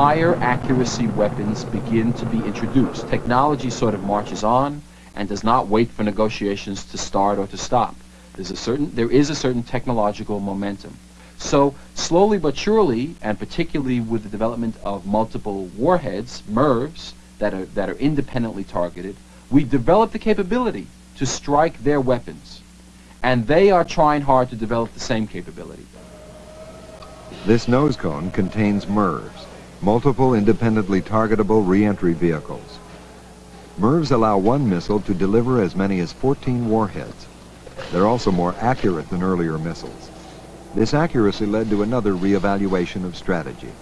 higher accuracy weapons begin to be introduced. Technology sort of marches on and does not wait for negotiations to start or to stop. There's a certain, there is a certain technological momentum. So slowly but surely, and particularly with the development of multiple warheads, MIRVs, that are, that are independently targeted, we develop the capability to strike their weapons. And they are trying hard to develop the same capability. This nose cone contains MIRVs, multiple independently targetable reentry vehicles. MIRVs allow one missile to deliver as many as 14 warheads. They're also more accurate than earlier missiles. This accuracy led to another reevaluation of strategy.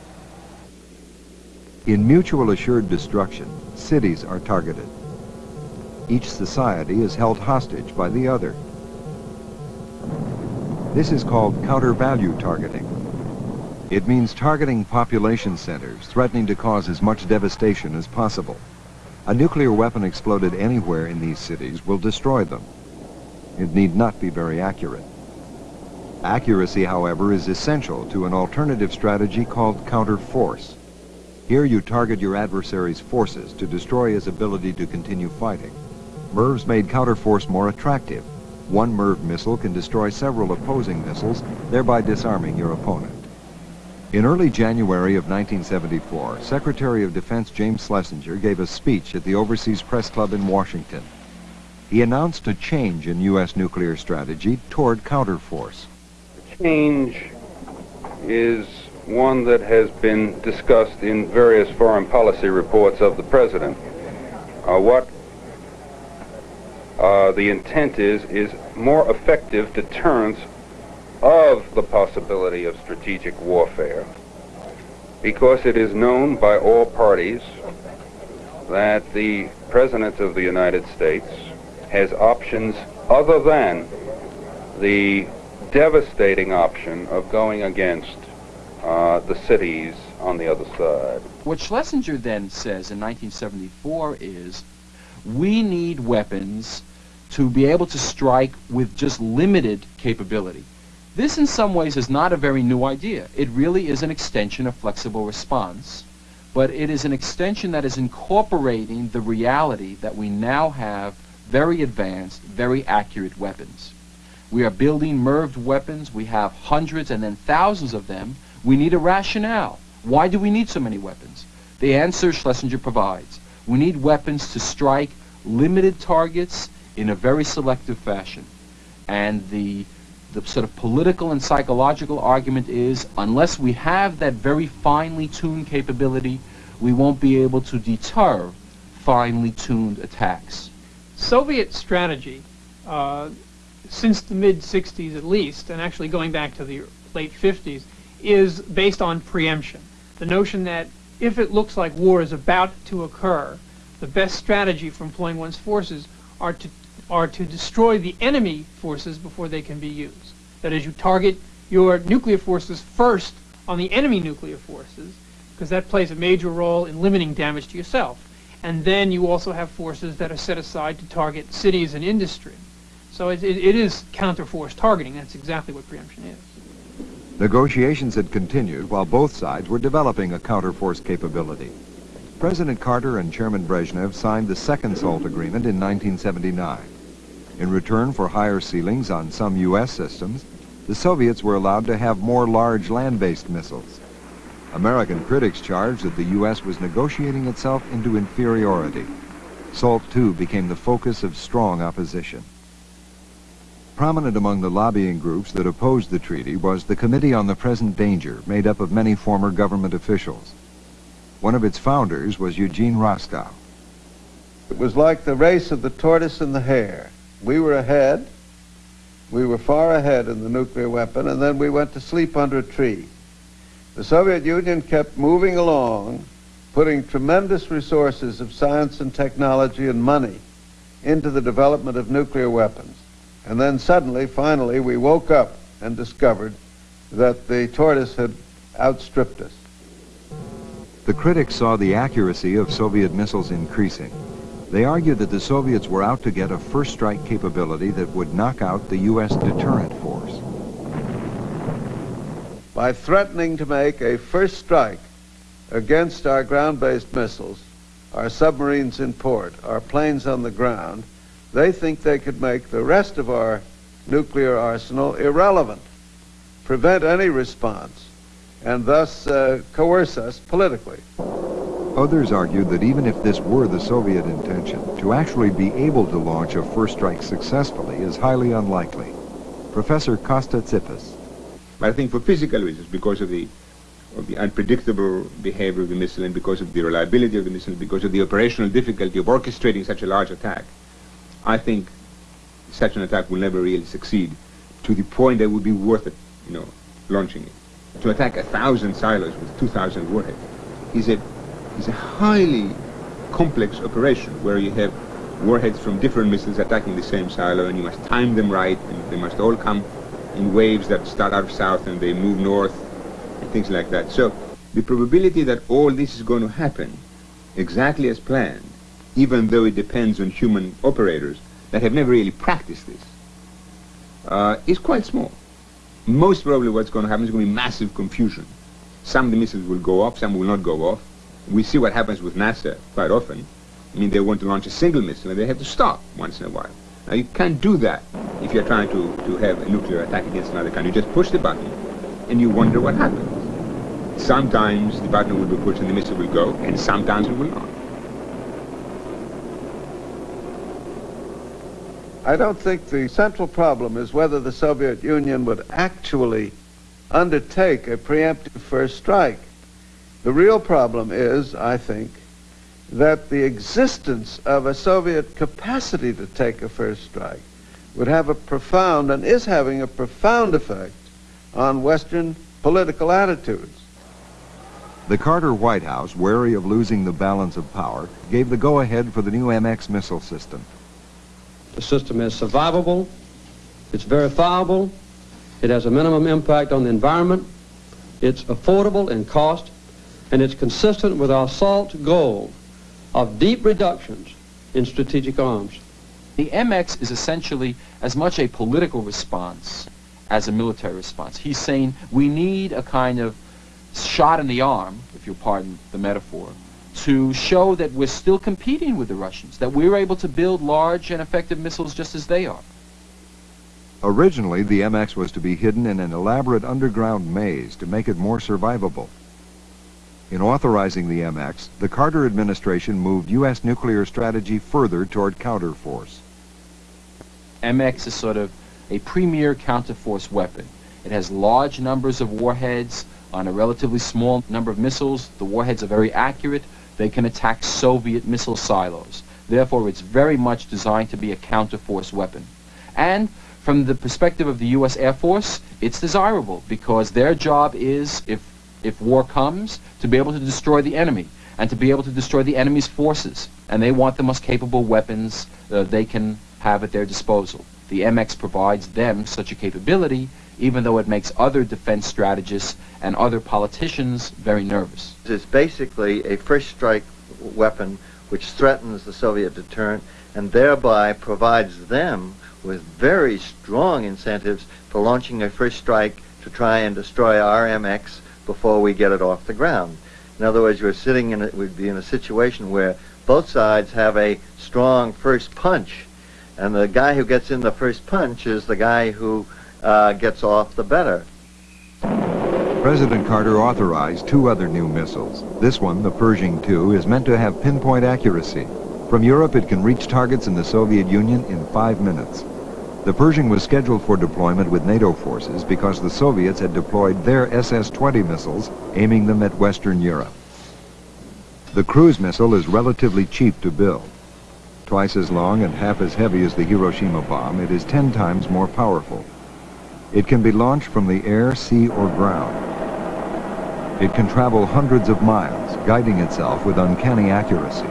In mutual assured destruction, cities are targeted. Each society is held hostage by the other. This is called counter-value targeting. It means targeting population centers, threatening to cause as much devastation as possible. A nuclear weapon exploded anywhere in these cities will destroy them. It need not be very accurate. Accuracy, however, is essential to an alternative strategy called counter-force. Here you target your adversary's forces to destroy his ability to continue fighting. MIRVs made counter-force more attractive. One MIRV missile can destroy several opposing missiles, thereby disarming your opponent. In early January of 1974, Secretary of Defense James Schlesinger gave a speech at the Overseas Press Club in Washington. He announced a change in U.S. nuclear strategy toward counterforce. The change is one that has been discussed in various foreign policy reports of the President. Uh, what uh, the intent is, is more effective deterrence of the possibility of strategic warfare because it is known by all parties that the President of the United States has options other than the devastating option of going against uh, the cities on the other side. What Schlesinger then says in 1974 is we need weapons to be able to strike with just limited capability. This in some ways is not a very new idea. It really is an extension of flexible response, but it is an extension that is incorporating the reality that we now have very advanced, very accurate weapons. We are building MIRVed weapons. We have hundreds and then thousands of them. We need a rationale. Why do we need so many weapons? The answer Schlesinger provides. We need weapons to strike limited targets in a very selective fashion. And the the sort of political and psychological argument is unless we have that very finely tuned capability, we won't be able to deter finely tuned attacks. Soviet strategy, uh, since the mid-60s at least, and actually going back to the late 50s, is based on preemption. The notion that if it looks like war is about to occur, the best strategy for employing one's forces are to are to destroy the enemy forces before they can be used. That is, you target your nuclear forces first on the enemy nuclear forces, because that plays a major role in limiting damage to yourself. And then you also have forces that are set aside to target cities and industry. So it, it, it is counter-force targeting. That's exactly what preemption is. Negotiations had continued while both sides were developing a counter-force capability. President Carter and Chairman Brezhnev signed the Second SALT Agreement in 1979. In return for higher ceilings on some U.S. systems, the Soviets were allowed to have more large land-based missiles. American critics charged that the U.S. was negotiating itself into inferiority. SALT II became the focus of strong opposition. Prominent among the lobbying groups that opposed the treaty was the Committee on the Present Danger, made up of many former government officials. One of its founders was Eugene Rostow. It was like the race of the tortoise and the hare. We were ahead. We were far ahead in the nuclear weapon, and then we went to sleep under a tree. The Soviet Union kept moving along, putting tremendous resources of science and technology and money into the development of nuclear weapons. And then suddenly, finally, we woke up and discovered that the tortoise had outstripped us. The critics saw the accuracy of Soviet missiles increasing. They argued that the Soviets were out to get a first strike capability that would knock out the U.S. deterrent force. By threatening to make a first strike against our ground-based missiles, our submarines in port, our planes on the ground, they think they could make the rest of our nuclear arsenal irrelevant, prevent any response, and thus uh, coerce us politically. Others argued that even if this were the Soviet intention, to actually be able to launch a first strike successfully is highly unlikely. Professor Kosta Tsipis. But I think for physical reasons, because of the, of the unpredictable behavior of the missile and because of the reliability of the missile, because of the operational difficulty of orchestrating such a large attack, I think such an attack will never really succeed to the point that it would be worth it, you know, launching it. To attack a thousand silos with 2,000 warheads is a is a highly complex operation where you have warheads from different missiles attacking the same silo and you must time them right and they must all come in waves that start out south and they move north and things like that. So the probability that all this is going to happen exactly as planned, even though it depends on human operators that have never really practiced this, uh, is quite small. Most probably what's going to happen is going to be massive confusion. Some of the missiles will go off, some will not go off we see what happens with NASA quite often. I mean, they want to launch a single missile and they have to stop once in a while. Now, you can't do that if you're trying to, to have a nuclear attack against another country. You just push the button and you wonder what happens. Sometimes the button will be pushed and the missile will go, and sometimes it will not. I don't think the central problem is whether the Soviet Union would actually undertake a preemptive first strike. The real problem is, I think, that the existence of a Soviet capacity to take a first strike would have a profound, and is having a profound effect on Western political attitudes. The Carter White House, wary of losing the balance of power, gave the go-ahead for the new MX missile system. The system is survivable, it's verifiable, it has a minimum impact on the environment, it's affordable in cost, and it's consistent with our SALT goal of deep reductions in strategic arms. The MX is essentially as much a political response as a military response. He's saying we need a kind of shot in the arm, if you'll pardon the metaphor, to show that we're still competing with the Russians, that we're able to build large and effective missiles just as they are. Originally, the MX was to be hidden in an elaborate underground maze to make it more survivable. In authorizing the MX, the Carter administration moved U.S. nuclear strategy further toward counterforce. MX is sort of a premier counterforce weapon. It has large numbers of warheads on a relatively small number of missiles. The warheads are very accurate. They can attack Soviet missile silos. Therefore, it's very much designed to be a counterforce weapon. And from the perspective of the U.S. Air Force, it's desirable because their job is, if if war comes, to be able to destroy the enemy and to be able to destroy the enemy's forces. And they want the most capable weapons uh, they can have at their disposal. The MX provides them such a capability, even though it makes other defense strategists and other politicians very nervous. It's basically a first strike weapon which threatens the Soviet deterrent and thereby provides them with very strong incentives for launching a first strike to try and destroy our MX before we get it off the ground. In other words, you're sitting in it would be in a situation where both sides have a strong first punch, and the guy who gets in the first punch is the guy who uh, gets off the better. President Carter authorized two other new missiles. This one, the Pershing II, is meant to have pinpoint accuracy. From Europe, it can reach targets in the Soviet Union in five minutes. The Pershing was scheduled for deployment with NATO forces because the Soviets had deployed their SS-20 missiles, aiming them at Western Europe. The cruise missile is relatively cheap to build. Twice as long and half as heavy as the Hiroshima bomb, it is 10 times more powerful. It can be launched from the air, sea, or ground. It can travel hundreds of miles, guiding itself with uncanny accuracy.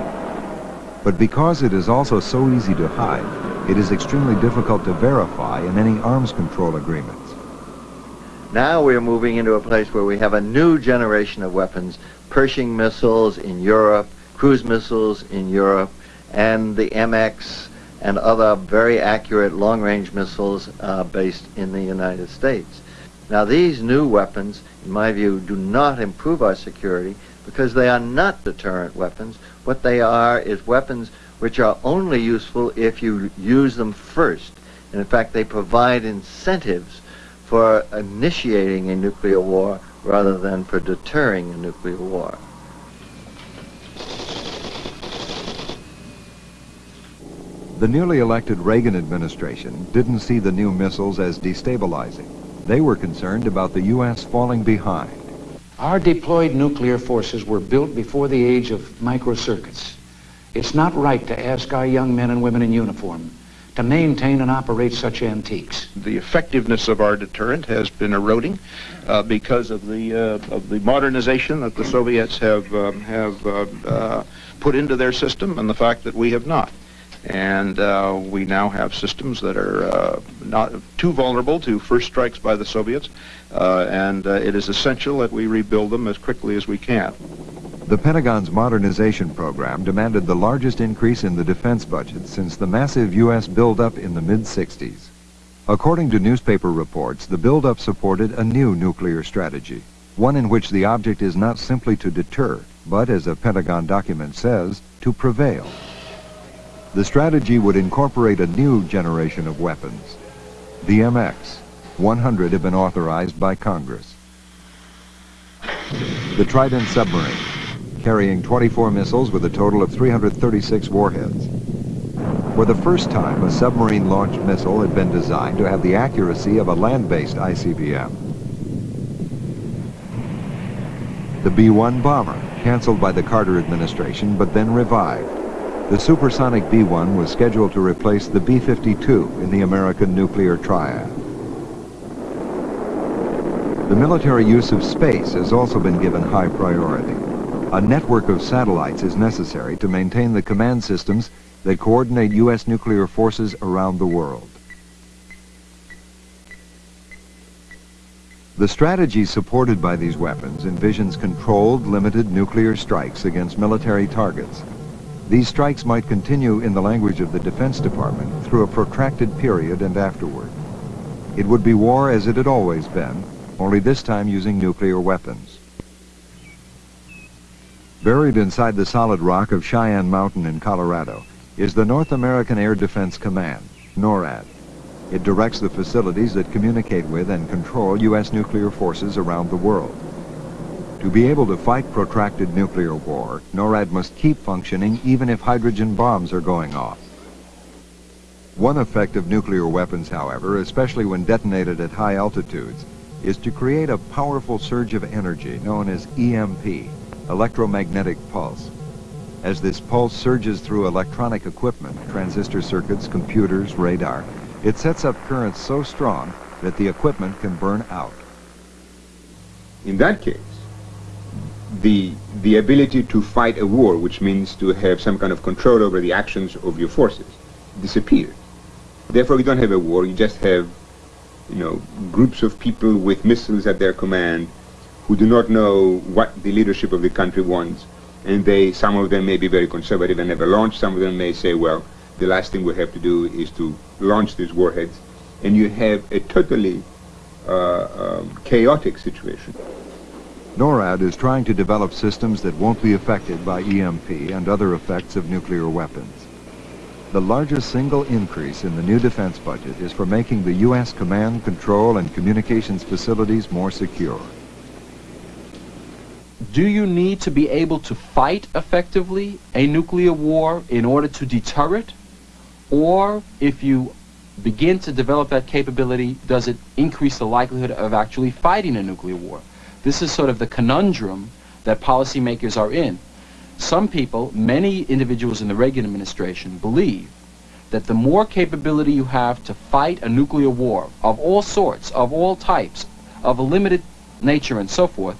But because it is also so easy to hide, it is extremely difficult to verify in any arms control agreements. Now we're moving into a place where we have a new generation of weapons, Pershing missiles in Europe, cruise missiles in Europe, and the MX and other very accurate long-range missiles uh, based in the United States. Now these new weapons, in my view, do not improve our security. because they are not deterrent weapons. What they are is weapons which are only useful if you use them first. And in fact, they provide incentives for initiating a nuclear war rather than for deterring a nuclear war. The newly elected Reagan administration didn't see the new missiles as destabilizing. They were concerned about the U.S. falling behind. Our deployed nuclear forces were built before the age of microcircuits. It's not right to ask our young men and women in uniform to maintain and operate such antiques. The effectiveness of our deterrent has been eroding uh, because of the uh, of the modernization that the Soviets have um, have uh, uh put into their system, and the fact that we have not. And uh, we now have systems that are uh, not too vulnerable to first strikes by the Soviets, and it is essential that we rebuild them as quickly as we can. The Pentagon's modernization program demanded the largest increase in the defense budget since the massive U.S. buildup in the mid-60s. According to newspaper reports, the buildup supported a new nuclear strategy, one in which the object is not simply to deter, but, as a Pentagon document says, to prevail. The strategy would incorporate a new generation of weapons. The MX, 100 have been authorized by Congress. The Trident submarine, carrying 24 missiles with a total of 336 warheads. For the first time, a submarine-launched missile had been designed to have the accuracy of a land-based ICBM. The B-1 bomber, canceled by the Carter administration, but then revived. The supersonic B-1 was scheduled to replace the B-52 in the American nuclear triad. The military use of space has also been given high priority. A network of satellites is necessary to maintain the command systems that coordinate U.S. nuclear forces around the world. The strategy supported by these weapons envisions controlled, limited nuclear strikes against military targets. These strikes might continue in the language of the Defense Department through a protracted period and afterward. It would be war as it had always been, only this time using nuclear weapons. Buried inside the solid rock of Cheyenne Mountain in Colorado is the North American Air Defense Command, NORAD. It directs the facilities that communicate with and control U.S. nuclear forces around the world. To be able to fight protracted nuclear war, NORAD must keep functioning even if hydrogen bombs are going off. One effect of nuclear weapons, however, especially when detonated at high altitudes, is to create a powerful surge of energy known as EMP, electromagnetic pulse. As this pulse surges through electronic equipment, transistor circuits, computers, radar, it sets up currents so strong that the equipment can burn out. In that case, the, the ability to fight a war, which means to have some kind of control over the actions of your forces, disappears. Therefore, you don't have a war, you just have, you know, groups of people with missiles at their command who do not know what the leadership of the country wants. And they, some of them may be very conservative and never launch. Some of them may say, well, the last thing we have to do is to launch these warheads. And you have a totally uh, um, chaotic situation. NORAD is trying to develop systems that won't be affected by EMP and other effects of nuclear weapons. The largest single increase in the new defense budget is for making the U.S. command, control, and communications facilities more secure do you need to be able to fight effectively a nuclear war in order to deter it? Or if you begin to develop that capability, does it increase the likelihood of actually fighting a nuclear war? This is sort of the conundrum that policymakers are in. Some people, many individuals in the Reagan administration, believe that the more capability you have to fight a nuclear war of all sorts, of all types, of a limited nature and so forth,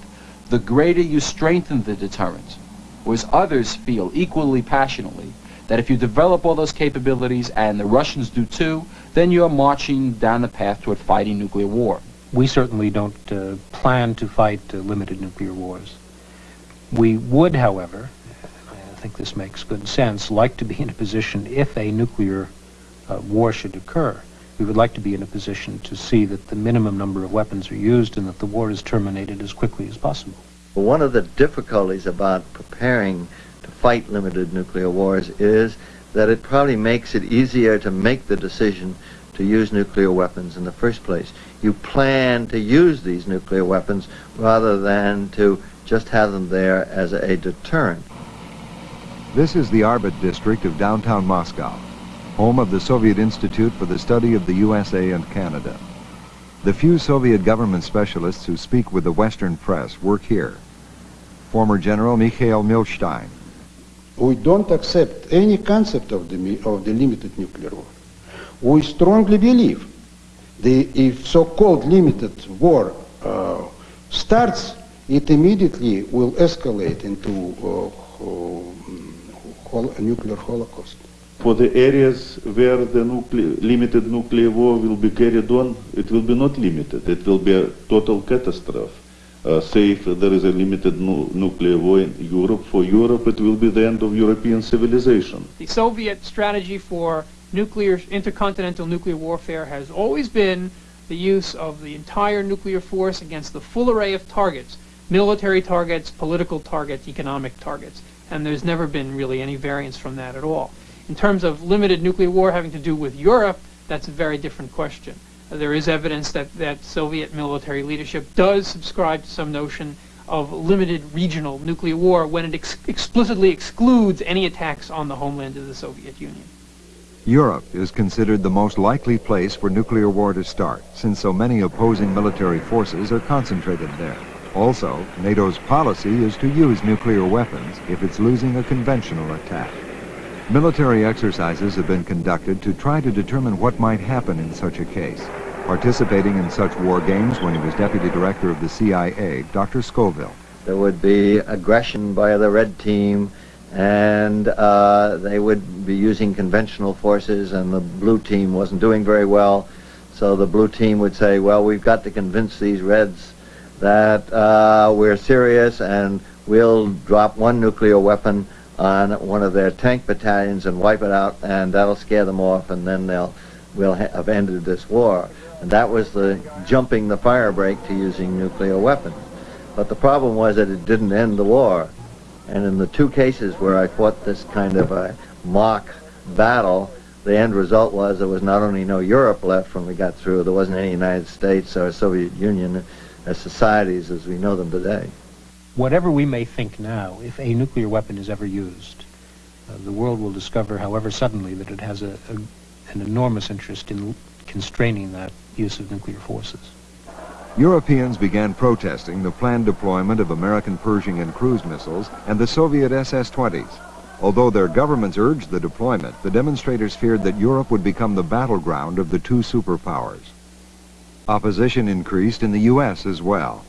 the greater you strengthen the deterrent. Whereas others feel equally passionately that if you develop all those capabilities, and the Russians do too, then you're marching down the path toward fighting nuclear war. We certainly don't uh, plan to fight uh, limited nuclear wars. We would, however, I think this makes good sense, like to be in a position if a nuclear uh, war should occur we would like to be in a position to see that the minimum number of weapons are used and that the war is terminated as quickly as possible. But one of the difficulties about preparing to fight limited nuclear wars is that it probably makes it easier to make the decision to use nuclear weapons in the first place. You plan to use these nuclear weapons rather than to just have them there as a deterrent. This is the Arbat district of downtown Moscow, home of the Soviet Institute for the Study of the USA and Canada. The few Soviet government specialists who speak with the Western press work here. Former General Mikhail Milstein. We don't accept any concept of the, of the limited nuclear war. We strongly believe the, if so-called limited war uh, starts, it immediately will escalate into uh, a nuclear holocaust. For the areas where the nuclear, limited nuclear war will be carried on, it will be not limited. It will be a total catastrophe. Uh, say if there is a limited nu nuclear war in Europe, for Europe it will be the end of European civilization. The Soviet strategy for nuclear, intercontinental nuclear warfare has always been the use of the entire nuclear force against the full array of targets, military targets, political targets, economic targets. And there's never been really any variance from that at all. In terms of limited nuclear war having to do with Europe, that's a very different question. There is evidence that, that Soviet military leadership does subscribe to some notion of limited regional nuclear war when it ex explicitly excludes any attacks on the homeland of the Soviet Union. Europe is considered the most likely place for nuclear war to start, since so many opposing military forces are concentrated there. Also, NATO's policy is to use nuclear weapons if it's losing a conventional attack. Military exercises have been conducted to try to determine what might happen in such a case. Participating in such war games when he was deputy director of the CIA, Dr. Scoville. There would be aggression by the red team, and uh, they would be using conventional forces, and the blue team wasn't doing very well. So the blue team would say, well, we've got to convince these reds that uh, we're serious and we'll drop one nuclear weapon on one of their tank battalions and wipe it out, and that'll scare them off, and then they'll will ha have ended this war. And that was the jumping the fire break to using nuclear weapons. But the problem was that it didn't end the war. And in the two cases where I fought this kind of a mock battle, the end result was there was not only no Europe left when we got through, there wasn't any United States or Soviet Union as societies as we know them today whatever we may think now, if a nuclear weapon is ever used, uh, the world will discover, however suddenly, that it has a, a, an enormous interest in constraining that use of nuclear forces. Europeans began protesting the planned deployment of American Pershing and cruise missiles and the Soviet SS-20s. Although their governments urged the deployment, the demonstrators feared that Europe would become the battleground of the two superpowers. Opposition increased in the U.S. as well.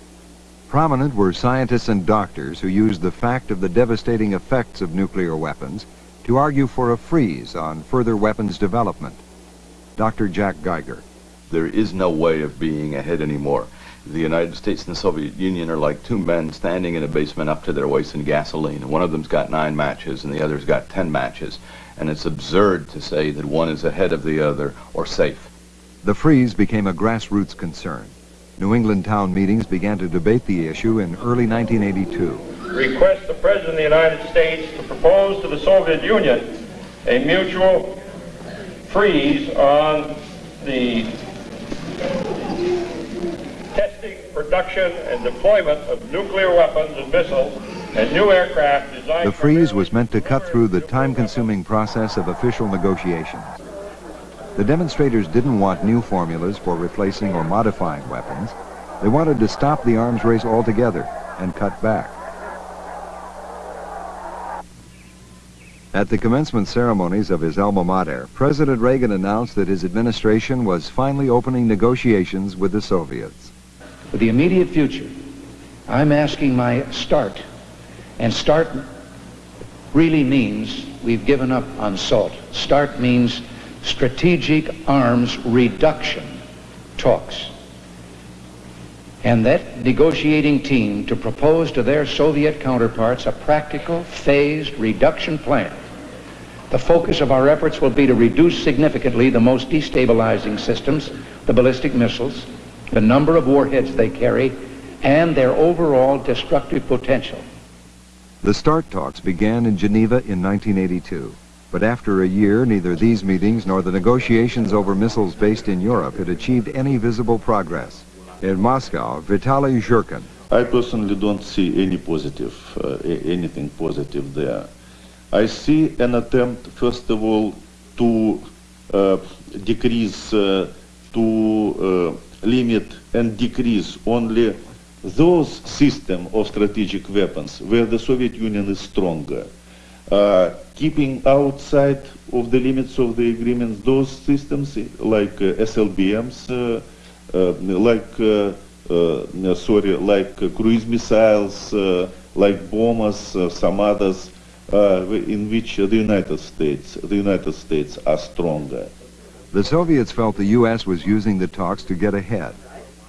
Prominent were scientists and doctors who used the fact of the devastating effects of nuclear weapons to argue for a freeze on further weapons development. Dr. Jack Geiger. There is no way of being ahead anymore. The United States and the Soviet Union are like two men standing in a basement up to their waist in gasoline. One of them's got nine matches and the other's got ten matches. And it's absurd to say that one is ahead of the other or safe. The freeze became a grassroots concern. New England town meetings began to debate the issue in early 1982. Request the President of the United States to propose to the Soviet Union a mutual freeze on the testing, production, and deployment of nuclear weapons and missiles and new aircraft designed... The freeze was meant to cut through the time-consuming process of official negotiations. The demonstrators didn't want new formulas for replacing or modifying weapons. They wanted to stop the arms race altogether and cut back. At the commencement ceremonies of his alma mater, President Reagan announced that his administration was finally opening negotiations with the Soviets. For the immediate future, I'm asking my start. And start really means we've given up on SALT. Start means strategic arms reduction talks. And that negotiating team to propose to their Soviet counterparts a practical, phased reduction plan. The focus of our efforts will be to reduce significantly the most destabilizing systems, the ballistic missiles, the number of warheads they carry, and their overall destructive potential. The START talks began in Geneva in 1982. But after a year, neither these meetings nor the negotiations over missiles based in Europe had achieved any visible progress. In Moscow, Vitaly Zhurkin. I personally don't see any positive, uh, anything positive there. I see an attempt, first of all, to uh, decrease, uh, to uh, limit and decrease only those systems of strategic weapons where the Soviet Union is stronger. Uh, keeping outside of the limits of the agreements those systems like uh, SLBMs, uh, uh, like sorry, like cruise missiles, like bombers, some others, in which the United States, the United States are stronger. The Soviets felt the U.S. was using the talks to get ahead.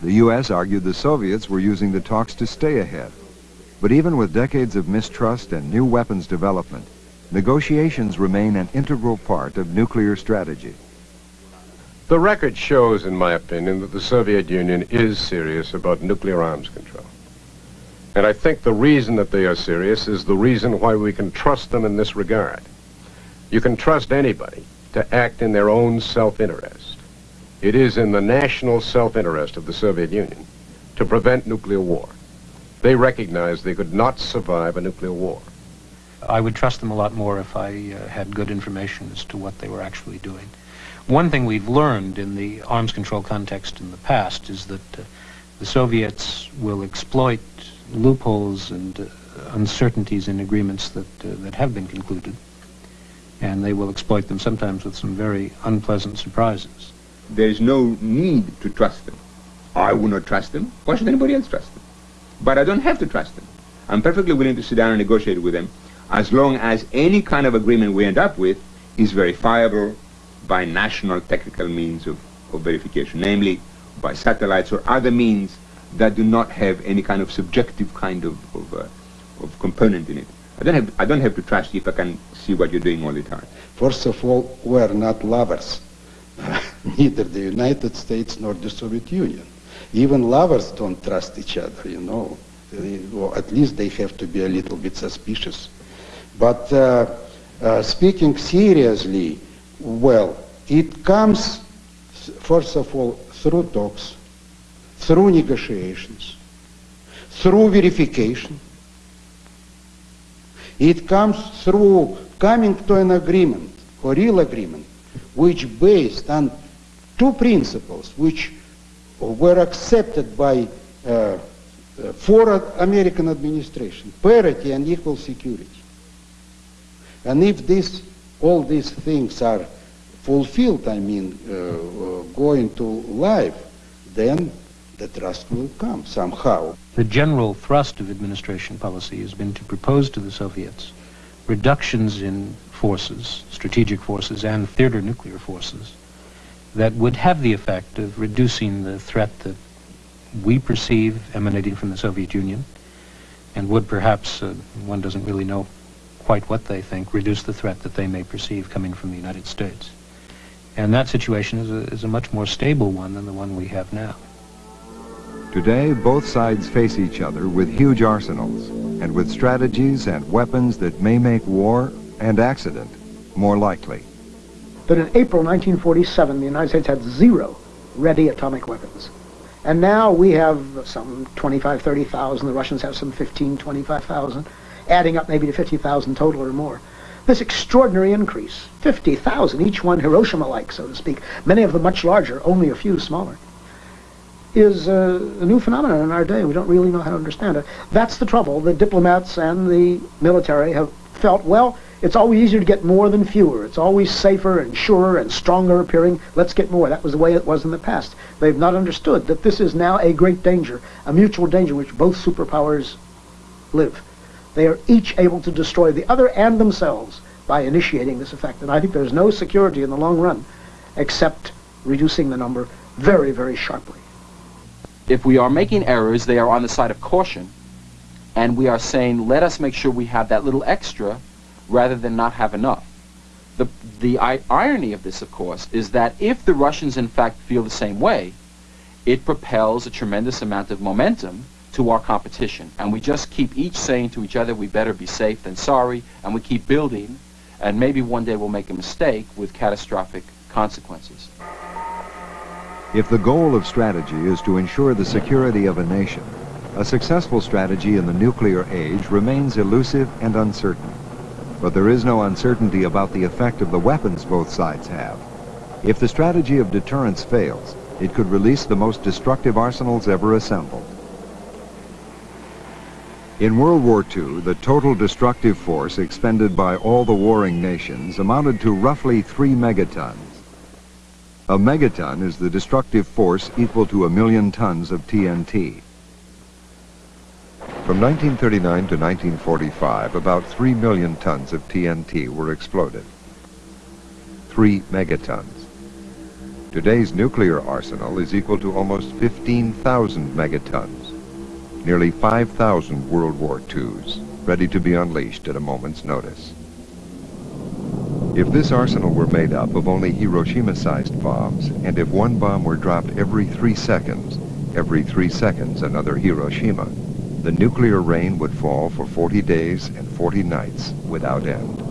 The U.S. argued the Soviets were using the talks to stay ahead. But even with decades of mistrust and new weapons development, negotiations remain an integral part of nuclear strategy. The record shows, in my opinion, that the Soviet Union is serious about nuclear arms control. And I think the reason that they are serious is the reason why we can trust them in this regard. You can trust anybody to act in their own self-interest. It is in the national self-interest of the Soviet Union to prevent nuclear war. They recognized they could not survive a nuclear war. I would trust them a lot more if I uh, had good information as to what they were actually doing. One thing we've learned in the arms control context in the past is that uh, the Soviets will exploit loopholes and uh, uncertainties in agreements that, uh, that have been concluded, and they will exploit them sometimes with some very unpleasant surprises. There is no need to trust them. I would not trust them. Why should anybody else trust them? But I don't have to trust them. I'm perfectly willing to sit down and negotiate with them as long as any kind of agreement we end up with is verifiable by national technical means of, of verification, namely by satellites or other means that do not have any kind of subjective kind of, of, uh, of component in it. I don't, have, I don't have to trust you if I can see what you're doing all the time. First of all, we're not lovers, neither the United States nor the Soviet Union. Even lovers don't trust each other, you know. Well, at least they have to be a little bit suspicious. But uh, uh, speaking seriously, well, it comes, first of all, through talks, through negotiations, through verification. It comes through coming to an agreement, a real agreement, which based on two principles which were accepted by uh, four American administration, parity and equal security. And if this, all these things are fulfilled, I mean, uh, uh, going to life, then the trust will come somehow. The general thrust of administration policy has been to propose to the Soviets reductions in forces, strategic forces, and theater nuclear forces that would have the effect of reducing the threat that we perceive emanating from the Soviet Union and would perhaps, uh, one doesn't really know quite what they think, reduce the threat that they may perceive coming from the United States. And that situation is a, is a much more stable one than the one we have now. Today, both sides face each other with huge arsenals and with strategies and weapons that may make war and accident more likely. But in April 1947, the United States had zero ready atomic weapons. And now we have some 25, 30,000. The Russians have some 15, 25,000, adding up maybe to 50,000 total or more. This extraordinary increase, 50,000, each one Hiroshima-like, so to speak, many of them much larger, only a few smaller, is uh, a new phenomenon in our day. We don't really know how to understand it. That's the trouble. The diplomats and the military have felt, well, it's always easier to get more than fewer. It's always safer and surer and stronger appearing. Let's get more. That was the way it was in the past. They've not understood that this is now a great danger, a mutual danger which both superpowers live. They are each able to destroy the other and themselves by initiating this effect. And I think there's no security in the long run except reducing the number very, very sharply. If we are making errors, they are on the side of caution. And we are saying, let us make sure we have that little extra rather than not have enough. The, the irony of this, of course, is that if the Russians in fact feel the same way, it propels a tremendous amount of momentum to our competition. And we just keep each saying to each other, we better be safe than sorry, and we keep building, and maybe one day we'll make a mistake with catastrophic consequences. If the goal of strategy is to ensure the security of a nation, a successful strategy in the nuclear age remains elusive and uncertain. But there is no uncertainty about the effect of the weapons both sides have. If the strategy of deterrence fails, it could release the most destructive arsenals ever assembled. In World War II, the total destructive force expended by all the warring nations amounted to roughly three megatons. A megaton is the destructive force equal to a million tons of TNT. From 1939 to 1945, about 3 million tons of TNT were exploded. 3 megatons. Today's nuclear arsenal is equal to almost 15,000 megatons, nearly 5,000 World War IIs, ready to be unleashed at a moment's notice. If this arsenal were made up of only Hiroshima-sized bombs, and if one bomb were dropped every three seconds, every three seconds another Hiroshima, the nuclear rain would fall for 40 days and 40 nights without end.